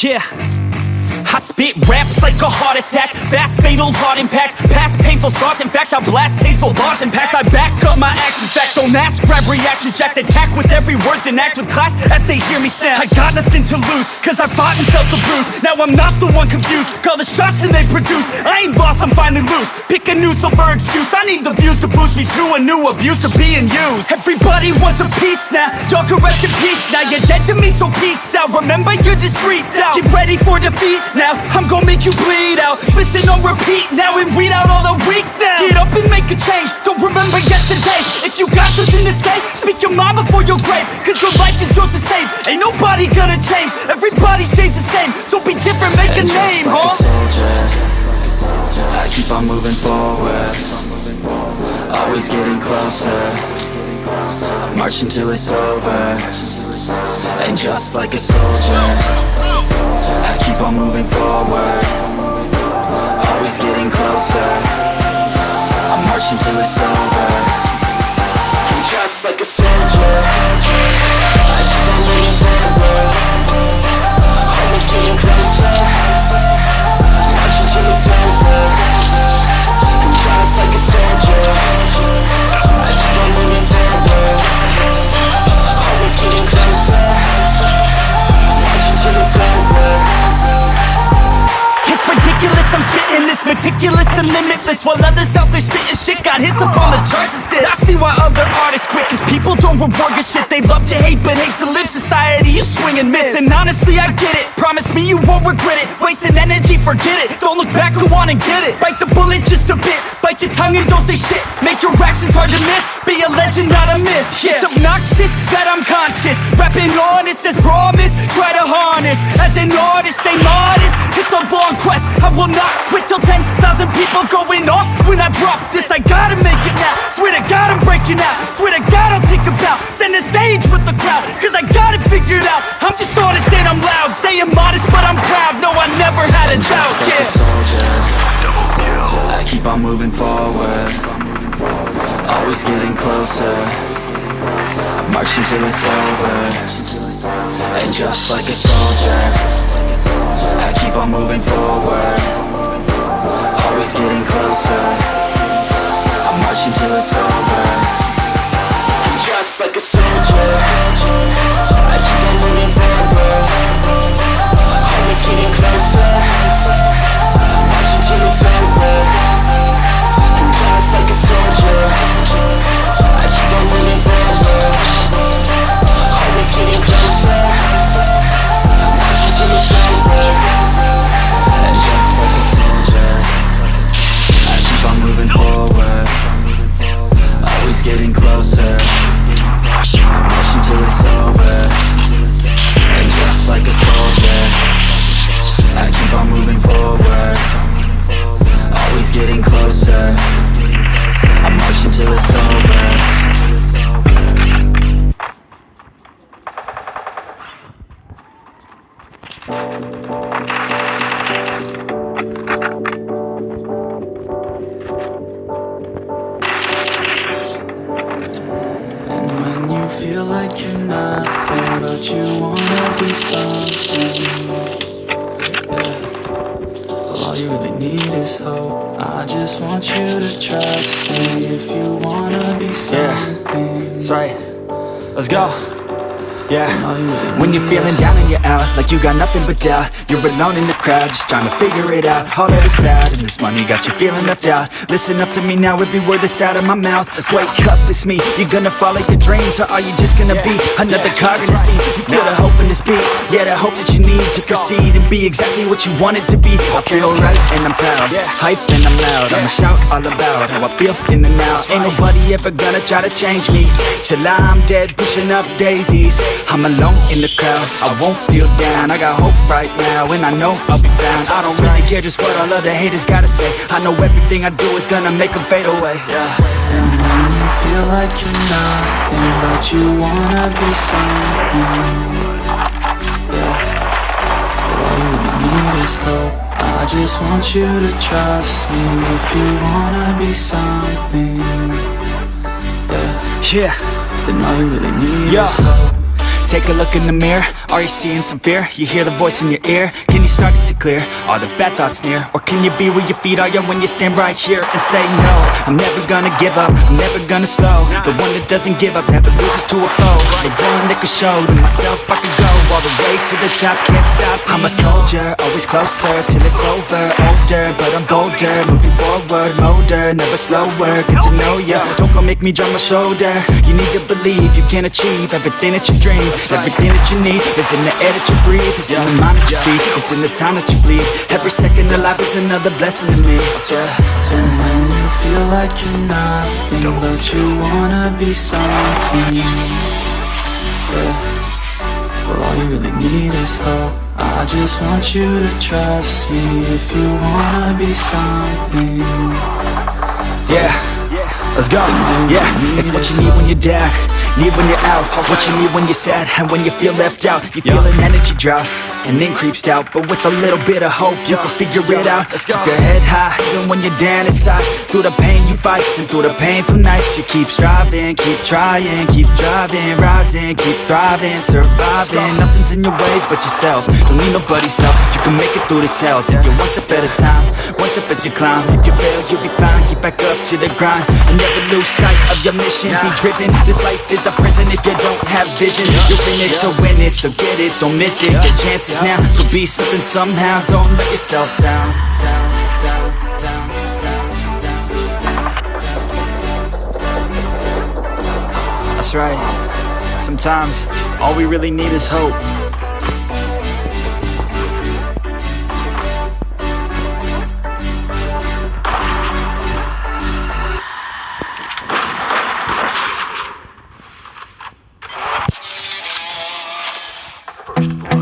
Yeah. I spit raps like a heart attack. Fast fatal heart impact. Past painful scars. In fact I blast tasteful bars and packs I back up my actions. Back don't ask. Grab reactions. Jacked attack with every word. Then act with class as they hear me snap. I got nothing to lose Cause I fought and felt the bruise. Now I'm not the one confused. Call the shots and they produce. I ain't lost. I'm finally loose. Pick a new silver excuse. I need the views to boost me to a new abuse of being used. Everybody wants a piece now. Y'all can rest in peace now. You're dead to me so peace out. Remember you're just freaked out Get ready for defeat now I'm gonna make you bleed out. Listen on repeat now and weed out all the weak now. Get up and make a change. Don't remember yesterday. If you got something to say Speak your mind before your grave. Cause your life is yours to save. Ain't nobody gonna change. Everybody stays the same. So be different, make a And name, just like huh? a soldier. I keep on moving forward. Always getting closer. March until it's over. And just like a soldier keep on moving forward. Always getting closer. I'm marching till it's over. And just like a soldier. I keep on moving forward. Always getting closer this meticulous and limitless While others out there spitting shit got hits up on the charts and shit. I see why other artists quit Cause people don't reward your shit. They love to hate but hate to live. Society, you swing and miss And honestly I get it. Promise me you won't regret it. Wasting energy, forget it. Don't look back, go on and get it. Bite the bullet just a bit. Bite your tongue and don't say shit. Make your actions hard to miss. Be a legend, not a myth. Yeah. It's obnoxious that I'm conscious. Rapping honest as promise. Try to harness. As an artist, stay modest. It's a long quest. I will not quit till 10,000 people going off. When I drop this I gotta make it now. Swear to God I'm breaking out. Swear to God I'll take a bow. Stand the stage with the crowd Cause I got it figured out. I'm just honest and I'm loud. Saying modest but I'm proud. No I never had a doubt Just like Yeah. a soldier I keep on moving forward. Always getting closer. March until it's over. And just like a soldier I keep on moving forward. Always getting closer I march until it's over you really need is hope I just want you to trust me If you wanna be something That's right. Let's go. Yeah. All you really When you're feeling down and you're out, like you got nothing but doubt You're alone in the crowd, just trying to figure it out. All that is cloud and this money got you feeling left out. Listen up to me now, every word that's out of my mouth Let's wake up, it's me, you're gonna follow your dreams Or are you just gonna be another cog in the scene You feel the hope in this beat, yeah the hope that you need To proceed and be exactly what you want it to be. I feel right and I'm proud, hype and I'm loud. I'ma shout all about how I feel in the now. Ain't nobody ever gonna try to change me. Till I'm dead, pushing up daisies I'm alone in the crowd, I won't feel down. I got hope right now, and I know I'll be found I don't really care just what all other haters gotta say. I know everything I do is gonna make them fade away. Yeah. And when you feel like you're nothing But you wanna be something. Yeah. All you really need is hope. I just want you to trust me If you wanna be something. Yeah. Yeah, Then all you really need Yeah. is hope Take a look in the mirror, are you seeing some fear? You hear the voice in your ear, can you start to see clear? Are the bad thoughts near? Or can you be where your feet are, yeah, when you stand right here and say no I'm never gonna give up, I'm never gonna slow. The one that doesn't give up, never loses to a foe. The one that can show to myself I can go all the way to the top, can't stop. I'm a soldier, always closer till it's over. Older, but I'm bolder, moving forward, motor, never slower. Get to know ya, don't go make me drop my shoulder. You need to believe you can achieve everything that you dream. Everything that you need is in the air that you breathe. It's in the mind that you feed, it's in the time that you bleed. Every second of life is another blessing to me. And when you feel like you're nothing But you wanna be something Yeah Well all you really need is hope I just want you to trust me If you wanna be something. Yeah, let's go. Yeah, it's what you need when you're down, need when you're out. It's what you need when you're sad and when you feel left out. You feel an energy drop and then creeps out, but with a little bit of hope, you can figure it out. Let's Keep your head high, even when you're down inside. Through the pain you fight, and through the painful nights, you keep striving, keep trying, keep driving, rising, keep thriving, surviving. Nothing's in your way but yourself. Don't need nobody's help. You can make it through this hell. Take it one step at a time, one step as you climb. If you fail, you'll be fine. Get back up to the grind and never lose sight of your mission. Be driven. This life is a prison if you don't have vision. You're in it to win it, so get it, don't miss it. Get chances now, so be something somehow. Don't let yourself down. That's right. Sometimes all we really need is hope. Yeah,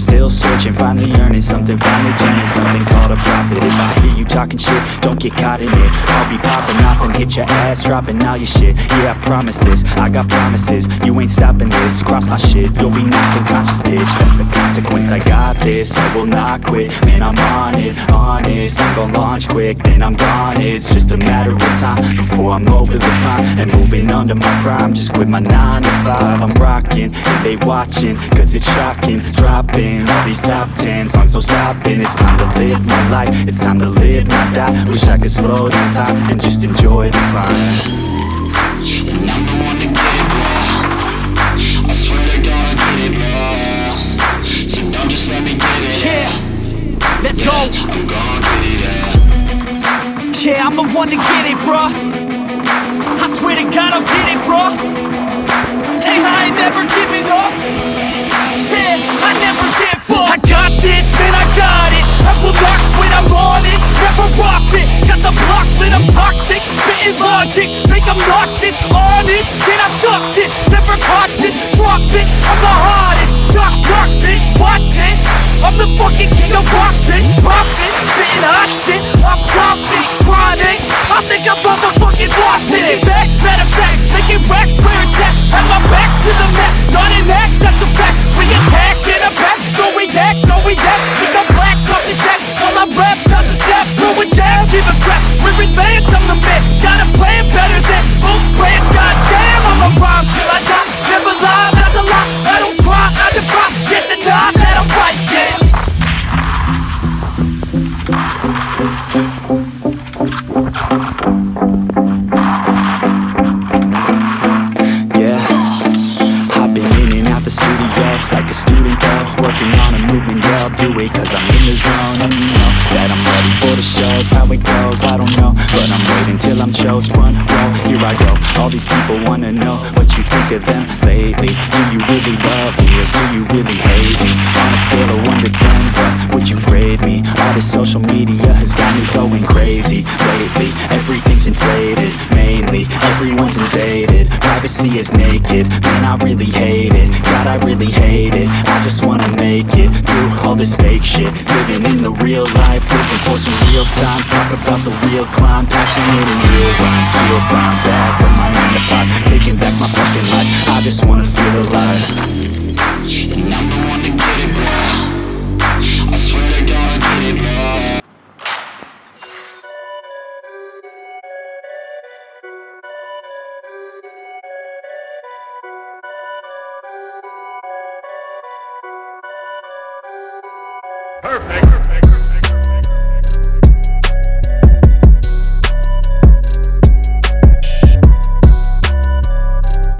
still searching, finally earning something, finally turning something called a profit. If I hear you talking shit, don't get caught in it. I'll be popping off and hit your ass, dropping all your shit. Yeah, I promise this, I got promises. You ain't stopping this. Cross my shit, you'll be knocked unconscious, bitch. That's the consequence. I got this, I will not quit. Man, I'm on it, honest. I'm gonna launch quick, then I'm gone. It's just a matter of time before I'm over the climb and moving under my prime. Just quit my nine to five. I'm rocking, they watching, cause it's shocking. Dropping all these top ten songs, no stopping. It's time to live my life, it's time to live, not die. Wish I could slow down time and just enjoy the climb. And I'm the one to get it wrong. I swear to God, I get it wrong. So don't just let me get it. Yeah, let's go. I'm gonna get it. Yeah. Yeah, I'm the one to get it, bruh. I swear to God, I'll get it, bruh. Hey, I ain't never giving up. Said I never. I got this, man, I got it. I will not quit, I'm on it. Never off it. Got the block lit, I'm toxic. Spitting logic, make them nauseous. Honest, can I stop this? Never cautious, drop it. I'm the hardest. Knock, knock, bitch, watch it. I'm the fucking king of rock, bitch. Profit, spitting hot shit. I'm topic, chronic. I think I'm motherfucking lost it. Making back, matter of fact, making racks where it's at. Have my back to the mat, I'm. Front here I go. All these people wanna know what you think of them lately. Do you really love me or do you really hate me? On a scale of one to ten, what would you grade me? All this social media has got me going crazy lately. Everything's inflated, mainly everyone's invaded. Privacy is naked, man, I really hate it. God, I really hate it. I just wanna make it through all this fake shit. Living in the real life, looking for some real times. Talk about the real climb, passionate and real rhymes. Steal time back from my 9 to 5, taking back my fucking life, I just wanna feel alive And I'm the one to get it, bro I swear to God I get it, bro